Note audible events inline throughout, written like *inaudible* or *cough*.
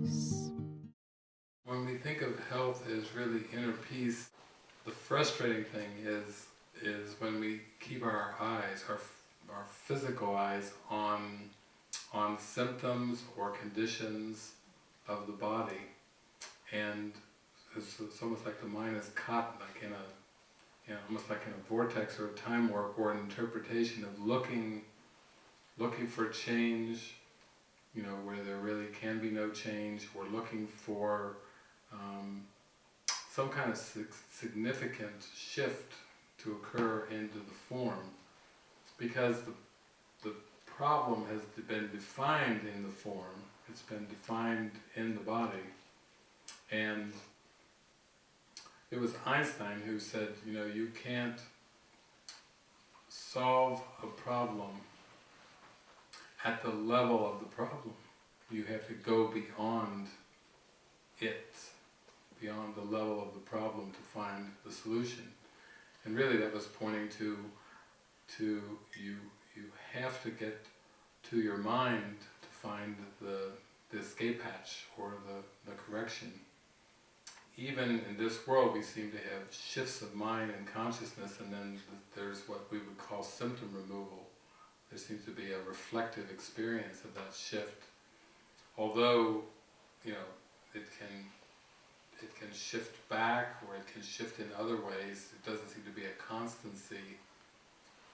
peace. When we think of health as really inner peace, the frustrating thing is is when we keep our eyes, our our physical eyes on on symptoms or conditions of the body, and it's, it's almost like the mind is caught like in a, you know, almost like in a vortex or a time warp or an interpretation of looking, looking for change, you know, where there really can be no change, We're looking for um, some kind of significant shift to occur into the form, because the the problem has been defined in the form, it's been defined in the body, and it was Einstein who said, you know, you can't solve a problem at the level of the problem. You have to go beyond it, beyond the level of the problem to find the solution. And really that was pointing to, to you, you have to get to your mind to find the, the escape hatch or the, the correction even in this world we seem to have shifts of mind and consciousness and then there's what we would call symptom removal. There seems to be a reflective experience of that shift. Although, you know, it can it can shift back or it can shift in other ways, it doesn't seem to be a constancy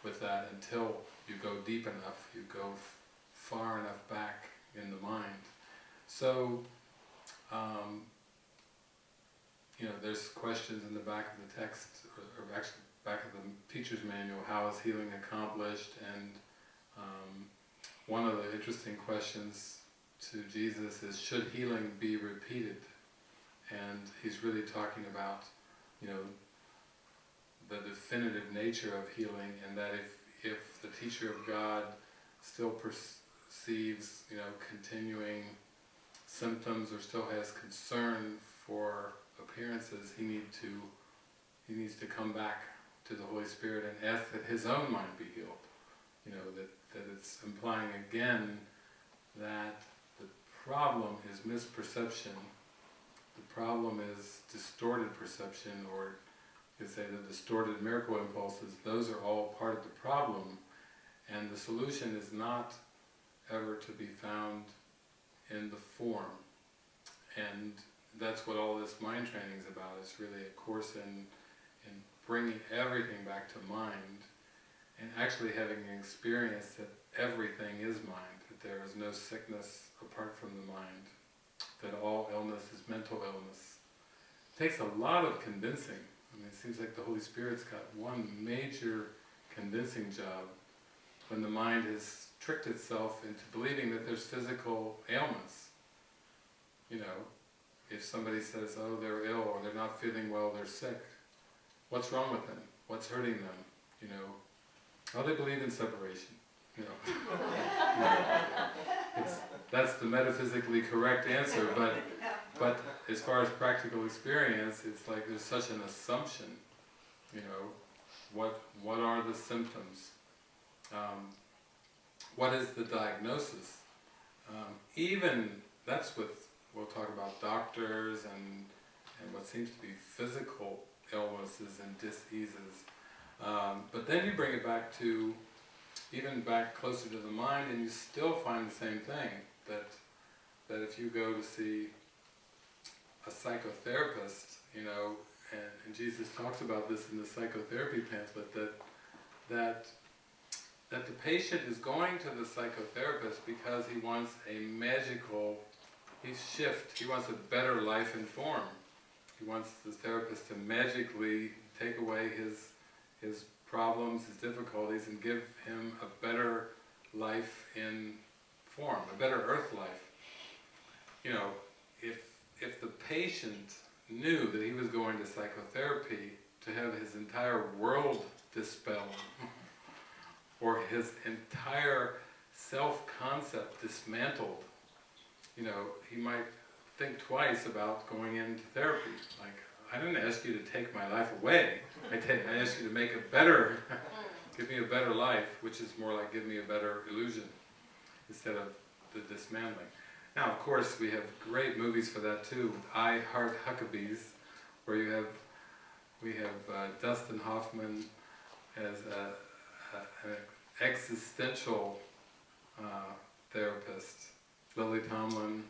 with that until you go deep enough, you go far enough back in the mind. So, um, you know, there's questions in the back of the text, or, or actually back of the teacher's manual, how is healing accomplished, and um, one of the interesting questions to Jesus is, should healing be repeated? And he's really talking about, you know, the definitive nature of healing, and that if, if the teacher of God still perceives, you know, continuing symptoms or still has concern for appearances, he need to he needs to come back to the Holy Spirit and ask that his own mind be healed. You know, that, that it's implying again that the problem is misperception, the problem is distorted perception, or you could say the distorted miracle impulses, those are all part of the problem, and the solution is not ever to be found in the form. And that's what all this mind training is about. It's really a course in, in bringing everything back to mind and actually having an experience that everything is mind, that there is no sickness apart from the mind, that all illness is mental illness. It takes a lot of convincing. I mean, it seems like the Holy Spirit's got one major convincing job when the mind has tricked itself into believing that there's physical ailments. You know, if somebody says, oh, they're ill, or they're not feeling well, they're sick, what's wrong with them? What's hurting them? You know, oh, they believe in separation. You know, *laughs* know that's the metaphysically correct answer, but but as far as practical experience, it's like there's such an assumption. You know, what what are the symptoms? Um, what is the diagnosis? Um, even that's with we'll talk about doctors and, and what seems to be physical illnesses and diseases. Um, but then you bring it back to, even back closer to the mind, and you still find the same thing, that, that if you go to see a psychotherapist, you know, and, and Jesus talks about this in the psychotherapy pamphlet, that, that that the patient is going to the psychotherapist because he wants a magical shift. He wants a better life and form. He wants the therapist to magically take away his his problems, his difficulties, and give him a better life in form, a better earth life. You know, if if the patient knew that he was going to psychotherapy to have his entire world dispelled, *laughs* or his entire self-concept dismantled, you know, he might think twice about going into therapy. Like, I didn't ask you to take my life away. I, I asked you to make a better, *laughs* give me a better life, which is more like give me a better illusion, instead of the dismantling. Now, of course, we have great movies for that too. I Heart Huckabees, where you have we have uh, Dustin Hoffman as a, a, an existential uh, therapist, Lily Tomlin,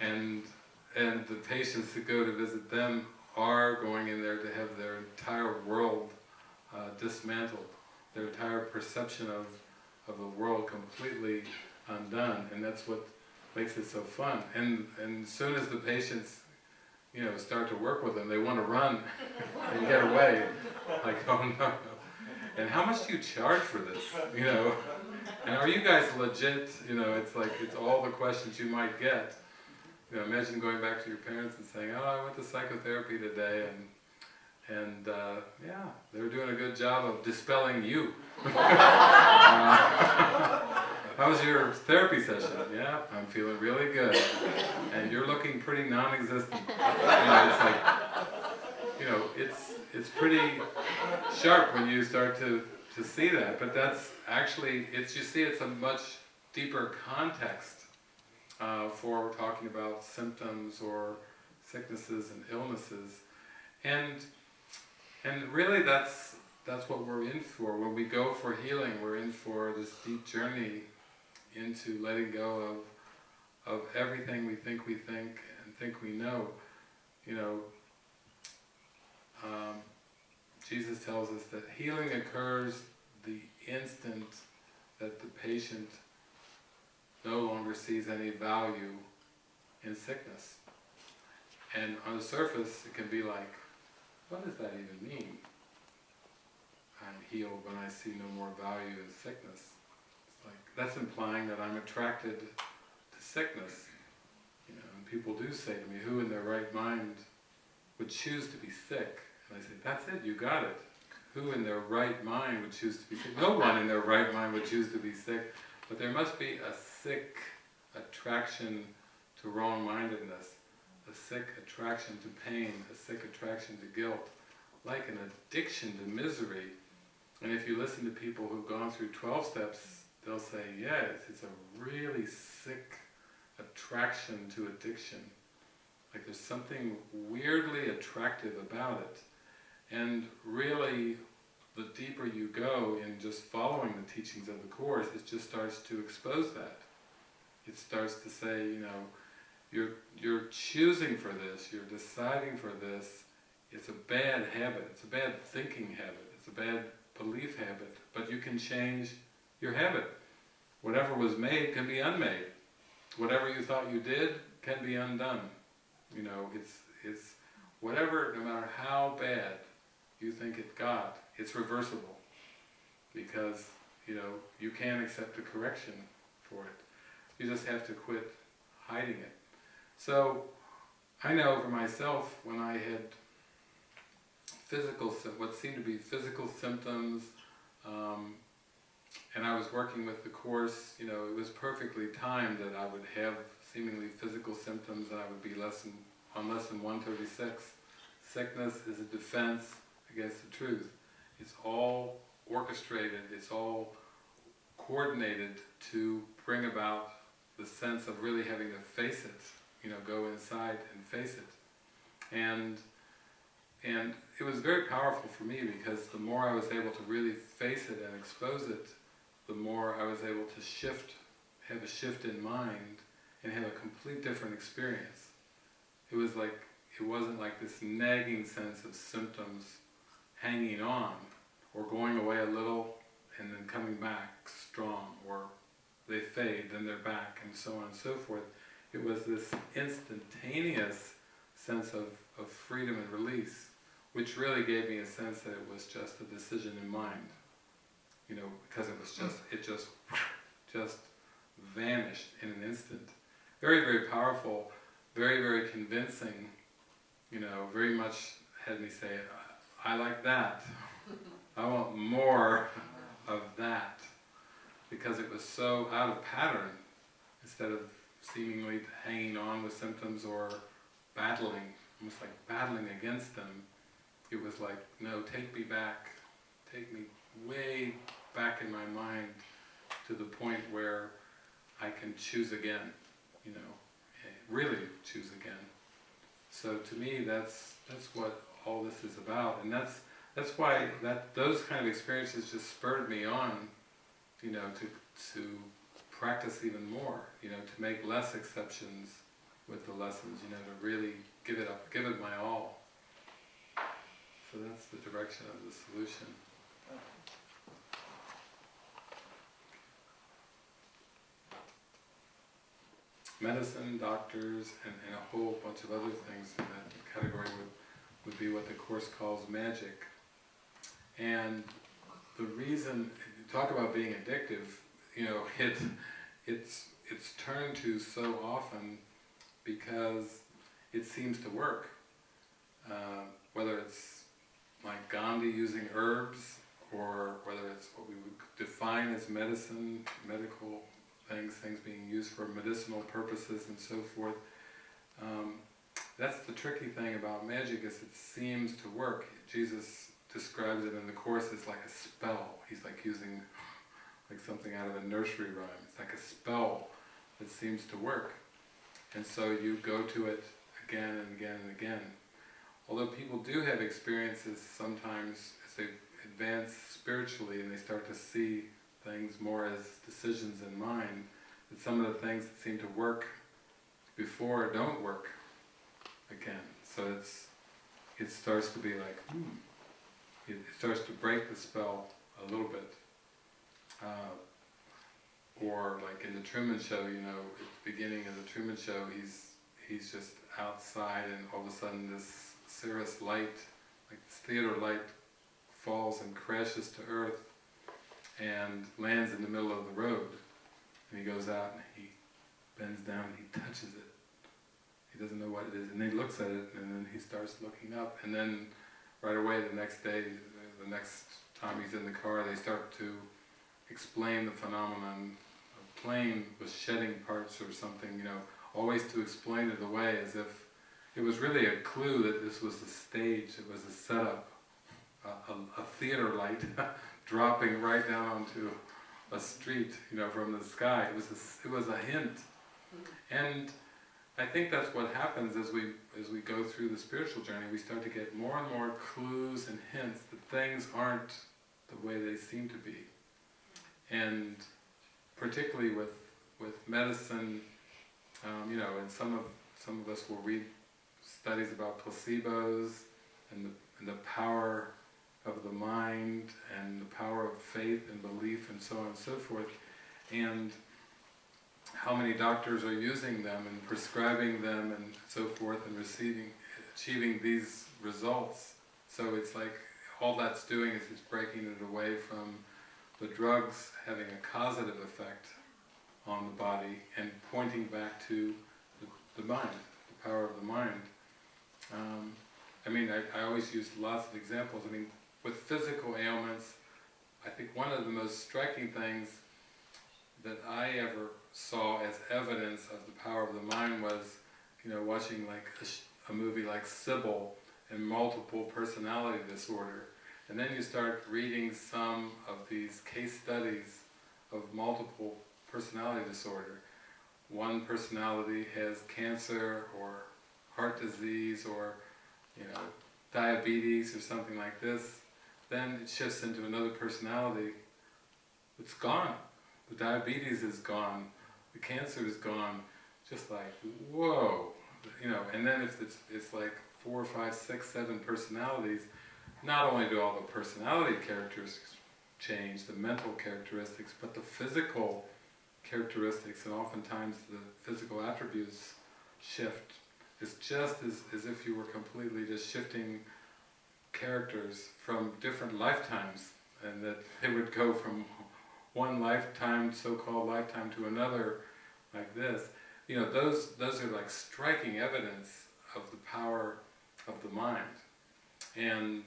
and and the patients that go to visit them are going in there to have their entire world uh, dismantled, their entire perception of of the world completely undone, and that's what makes it so fun. And and as soon as the patients, you know, start to work with them, they want to run and get away. *laughs* Like, oh no. And how much do you charge for this? You know, and are you guys legit? You know, it's like it's all the questions you might get. You know, imagine going back to your parents and saying, "Oh, I went to psychotherapy today, and and uh, yeah, they were doing a good job of dispelling you." *laughs* uh, *laughs* how was your therapy session? Yeah, I'm feeling really good. And you're looking pretty non-existent. *laughs* You know, it's like, you know, it's it's pretty sharp when you start to to see that. But that's actually, it's you see, it's a much deeper context uh, for talking about symptoms or sicknesses and illnesses, and and really that's that's what we're in for. When we go for healing, we're in for this deep journey into letting go of, of everything we think we think and think we know. You know, um, Jesus tells us that healing occurs the instant that the patient no longer sees any value in sickness. And on the surface, it can be like, what does that even mean? I'm healed when I see no more value in sickness. It's like, that's implying that I'm attracted to sickness. You know, and people do say to me, who in their right mind would choose to be sick? And I say, that's it, you got it. Who in their right mind would choose to be sick? No one in their right mind would choose to be sick, but there must be a sick attraction to wrong-mindedness, a sick attraction to pain, a sick attraction to guilt, like an addiction to misery. And if you listen to people who've gone through 12 steps, they'll say, yes, it's a really sick attraction to addiction. Like there's something weirdly attractive about it. And really, the deeper you go in just following the teachings of the Course, it just starts to expose that. It starts to say, you know, you're, you're choosing for this, you're deciding for this, it's a bad habit, it's a bad thinking habit, it's a bad belief habit, but you can change your habit. Whatever was made can be unmade. Whatever you thought you did can be undone. You know, it's, it's whatever, no matter how bad you think it got, it's reversible. Because, you know, you can accept a correction for it. You just have to quit hiding it. So, I know for myself, when I had physical, what seemed to be physical symptoms, um, and I was working with the Course, you know, it was perfectly timed that I would have seemingly physical symptoms and I would be lesson, on lesson 136. Sickness is a defense against the truth. It's all orchestrated, it's all coordinated to bring about the sense of really having to face it, you know, go inside and face it. And and it was very powerful for me because the more I was able to really face it and expose it, the more I was able to shift, have a shift in mind, and have a complete different experience. It was like, it wasn't like this nagging sense of symptoms hanging on, or going away a little, and then coming back strong, or they fade, then they're back, and so on and so forth. It was this instantaneous sense of, of freedom and release, which really gave me a sense that it was just a decision in mind you know, because it was mm. just, it just, just vanished in an instant. Very, very powerful, very, very convincing, you know, very much had me say, I like that. *laughs* I want more of that. Because it was so out of pattern, instead of seemingly hanging on with symptoms or battling, almost like battling against them, it was like, no, take me back, take me way back in my mind to the point where I can choose again. you know, eh, really choose again. So to me, that's that's what all this is about, and that's that's why that those kind of experiences just spurred me on, you know, to to practice even more, you know, to make less exceptions with the lessons, you know, to really give it up, give it my all. So that's the direction of the solution. Medicine, doctors, and, and a whole bunch of other things in that category would, would be what the Course calls magic. And the reason, talk about being addictive, you know, *laughs* it, it's, it's turned to so often because it seems to work. Uh, whether it's like Gandhi using herbs, or whether it's what we would define as medicine, medical things, things being used for medicinal purposes and so forth. Um, that's the tricky thing about magic is it seems to work. Jesus describes it in the Course as like a spell. He's like using like something out of a nursery rhyme. It's like a spell that seems to work. And so you go to it again and again and again. Although people do have experiences sometimes as they advance spiritually and they start to see things more as decisions in mind, that some of the things that seem to work before don't work again. So it's it starts to be like, hmm, it starts to break the spell a little bit. Uh, or like in the Truman Show, you know, at the beginning of the Truman Show, he's he's just outside, and all of a sudden this Sirius light, like this theater light, falls and crashes to earth, and lands in the middle of the road. And he goes out and he bends down and he touches it. He doesn't know what it is, and he looks at it, and then he starts looking up, and then right away the next day, the next time he's in the car, they start to explain the phenomenon of plane was shedding parts or something, you know, always to explain it away as if it was really a clue that this was a stage, it was a setup, a, a, a theater light *laughs* dropping right down onto a street, you know, from the sky. It was a, it was a hint. Mm-hmm. And I think that's what happens as we as we go through the spiritual journey. We start to get more and more clues and hints that things aren't the way they seem to be and particularly with with medicine, um, you know, and some of some of us will read studies about placebos and the, and the power of the mind and the power of faith and belief and so on and so forth, and how many doctors are using them and prescribing them and so forth and receiving, achieving these results. So it's like all that's doing is it's breaking it away from the drugs having a causative effect on the body and pointing back to the, the mind, the power of the mind. Um, I mean, I, I always use lots of examples. I mean, with physical ailments, I think one of the most striking things that I ever saw as evidence of the power of the mind was, you know, watching like a, a movie like Sybil and multiple personality disorder and then you start reading some of these case studies of multiple personality disorder. One personality has cancer or heart disease or you know diabetes or something like this. Then it shifts into another personality. It's gone. The diabetes is gone. The cancer is gone. Just like whoa, you know. And then if it's it's like four, five, six, seven personalities not only do all the personality characteristics change, the mental characteristics, but the physical characteristics and oftentimes the physical attributes shift. It's just as, as if you were completely just shifting characters from different lifetimes and that they would go from one lifetime, so-called lifetime, to another like this. You know, those, those are like striking evidence of the power of the mind. And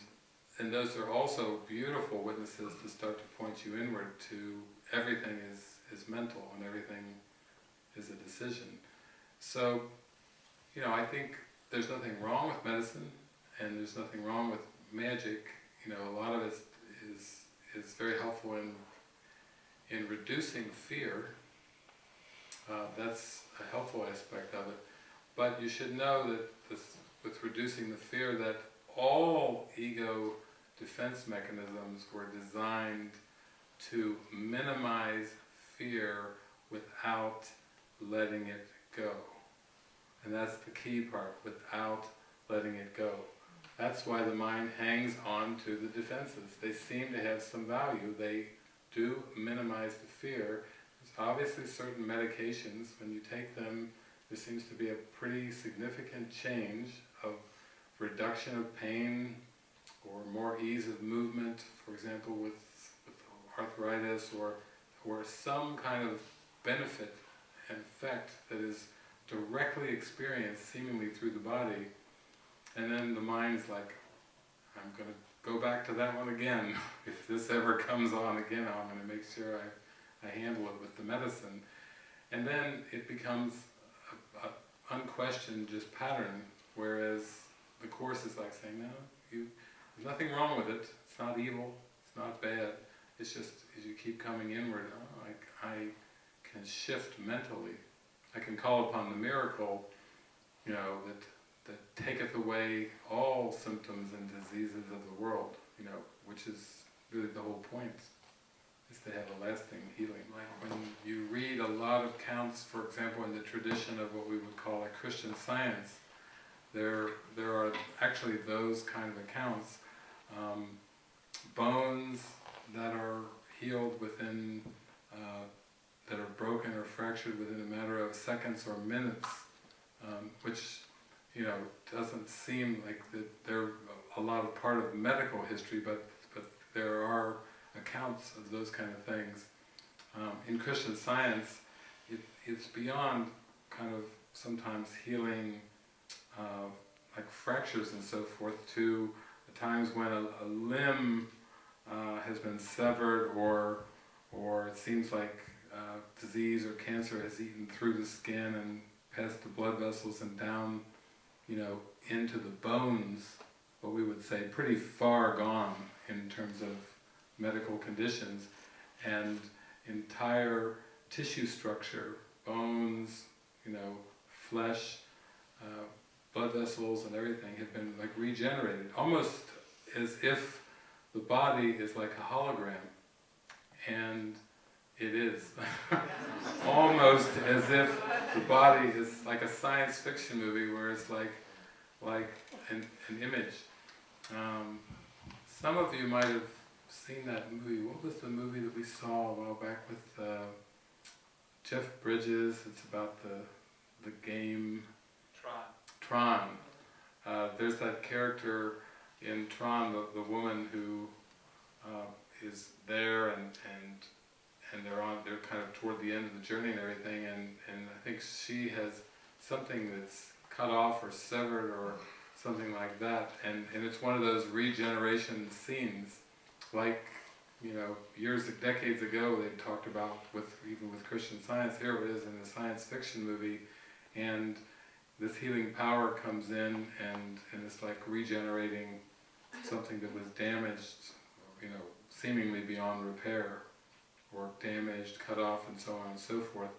and those are also beautiful witnesses to start to point you inward to everything is, is mental and everything is a decision. So, you know, I think there's nothing wrong with medicine and there's nothing wrong with magic. You know, a lot of it is, is very helpful in, in reducing fear. Uh, that's a helpful aspect of it. But you should know that this, with reducing the fear, that all ego defense mechanisms were designed to minimize fear without letting it go. And that's the key part, without letting it go. That's why the mind hangs on to the defenses. They seem to have some value. They do minimize the fear. There's obviously certain medications, when you take them, there seems to be a pretty significant change of reduction of pain or more ease of movement, for example with, with arthritis or, or some kind of benefit and effect that is directly experienced seemingly through the body and then the mind's like, I'm going to go back to that one again. *laughs* if this ever comes on again, I'm going to make sure I, I handle it with the medicine. And then it becomes unquestioned just pattern, whereas the Course is like saying, no, you, there's nothing wrong with it, it's not evil, it's not bad, it's just as you keep coming inward, oh, I, I can shift mentally. I can call upon the miracle, you know, that that taketh away all symptoms and diseases of the world, you know, which is really the whole point, is to have a lasting healing. Like when you read a lot of counts, for example, in the tradition of what we would call a Christian science, there, there are actually those kind of accounts. Um, bones that are healed within, uh, that are broken or fractured within a matter of seconds or minutes, um, which you know, doesn't seem like that they're a lot of part of medical history, but, but there are accounts of those kind of things. Um, in Christian science, it, it's beyond kind of sometimes healing uh, like fractures and so forth to times when a, a limb uh, has been severed or or it seems like uh, disease or cancer has eaten through the skin and past the blood vessels and down you know, into the bones, what we would say pretty far gone in terms of medical conditions, and entire tissue structure, bones, you know, flesh, uh, blood vessels and everything have been like regenerated, almost as if the body is like a hologram, and it is. *laughs* Almost as if the body is like a science fiction movie where it's like, like an, an image. Um, some of you might have seen that movie. What was the movie that we saw a while back with uh, Jeff Bridges? It's about the the game Tron. Tron. Uh, there's that character in Tron, the, the woman who uh, is there and, and and they're on they're kind of toward the end of the journey and everything and and I think she has something that's cut off or severed or something like that. And and it's one of those regeneration scenes like you know years decades ago they talked about with even with Christian science here it is in a science fiction movie and this healing power comes in and and it's like regenerating something that was damaged you know seemingly beyond repair or damaged, cut off, and so on and so forth.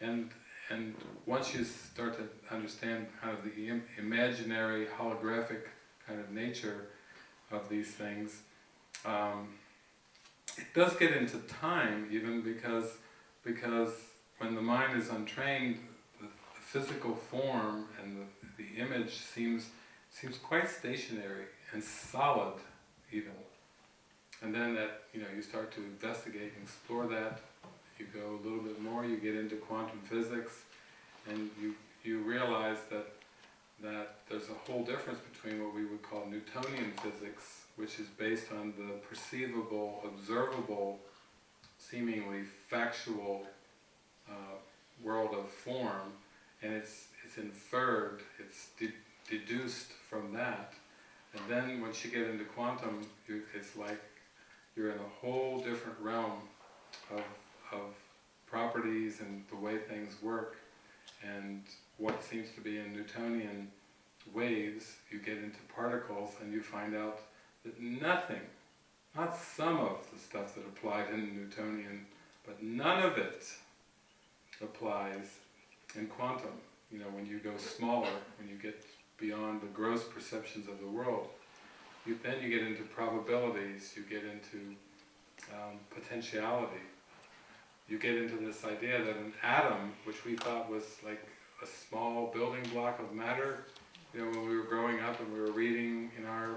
And and once you start to understand kind of the Im imaginary, holographic kind of nature of these things, um, it does get into time even because because when the mind is untrained, the, the physical form and the, the image seems seems quite stationary and solid even. And then that, you know, you start to investigate and explore that, you go a little bit more, you get into quantum physics, and you, you realize that, that there's a whole difference between what we would call Newtonian physics, which is based on the perceivable, observable, seemingly factual uh, world of form, and it's, it's inferred, it's de deduced from that, and then once you get into quantum, you, it's like you're in a whole different realm of, of properties and the way things work and what seems to be in Newtonian waves, you get into particles and you find out that nothing, not some of the stuff that applied in Newtonian, but none of it applies in quantum. you know, when you go smaller, when you get beyond the gross perceptions of the world, you, then you get into probabilities, you get into um, potentiality. You get into this idea that an atom, which we thought was like a small building block of matter, you know, when we were growing up and we were reading in our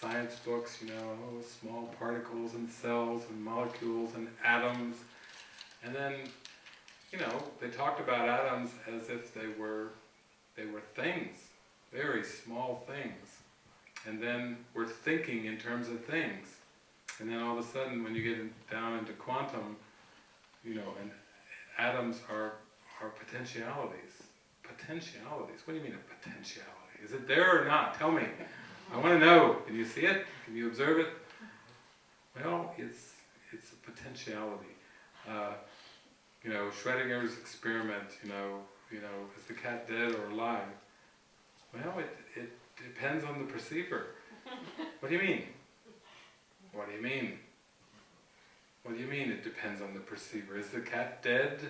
science books, you know, oh, small particles and cells and molecules and atoms. And then, you know, they talked about atoms as if they were, they were things, very small things. And then we're thinking in terms of things. And then all of a sudden, when you get down into quantum, you know, and atoms are, are potentialities. Potentialities? What do you mean a potentiality? Is it there or not? Tell me. I want to know. Can you see it? Can you observe it? Well, it's it's a potentiality. Uh, you know, Schrodinger's experiment. You know, you know, is the cat dead or alive? Well, it it depends on the perceiver. What do you mean? What do you mean? What do you mean it depends on the perceiver? Is the cat dead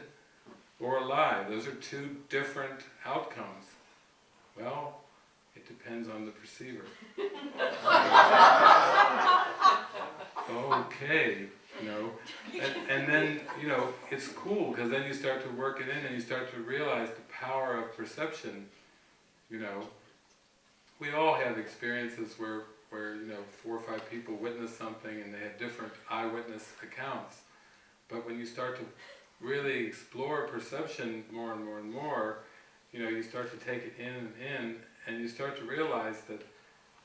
or alive? Those are two different outcomes. Well, it depends on the perceiver. okay, you know, and, and then, you know, it's cool because then you start to work it in and you start to realize the power of perception, you know. We all have experiences where, where, you know, four or five people witness something and they have different eyewitness accounts. But when you start to really explore perception more and more and more, you know, you start to take it in and in, and you start to realize that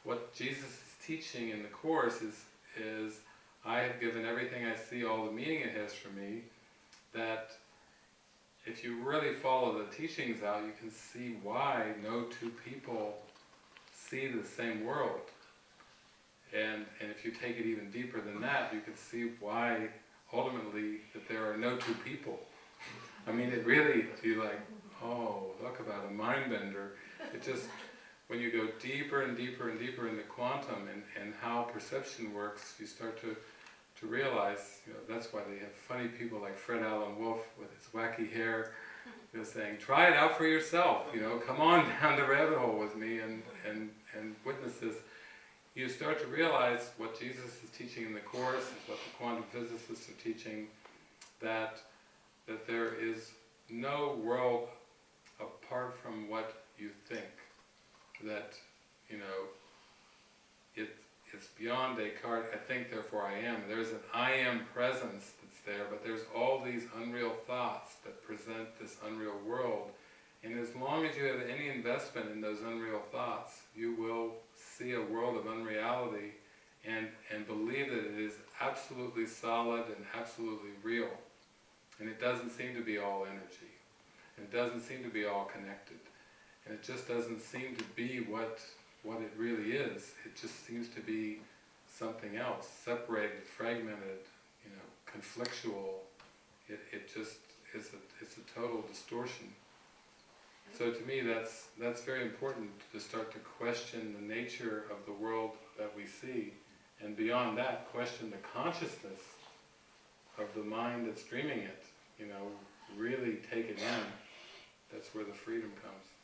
what Jesus is teaching in the Course is, is I have given everything I see all the meaning it has for me, that if you really follow the teachings out, you can see why no two people see the same world. And, and if you take it even deeper than that, you can see why ultimately that there are no two people. I mean, it really, you like, oh, talk about a mind bender. It just, when you go deeper and deeper and deeper into quantum and, and how perception works, you start to, to realize, you know, that's why they have funny people like Fred Alan Wolf with his wacky hair, you know, saying, try it out for yourself, you know, come on *laughs* down the rabbit hole with me and, and, and witness this. You start to realize what Jesus is teaching in the Course, what the quantum physicists are teaching, that, that there is no world apart from what you think. That, you know, it, it's beyond Descartes, I think therefore I am. There's an I am presence there, but there's all these unreal thoughts that present this unreal world. And as long as you have any investment in those unreal thoughts, you will see a world of unreality and, and believe that it is absolutely solid and absolutely real. And it doesn't seem to be all energy. And It doesn't seem to be all connected. And it just doesn't seem to be what, what it really is. It just seems to be something else, separated, fragmented, you know, conflictual. It, it just is a, it's a total distortion. So to me that's, that's very important to start to question the nature of the world that we see, and beyond that, question the consciousness of the mind that's dreaming it, you know, really take it in. That's where the freedom comes.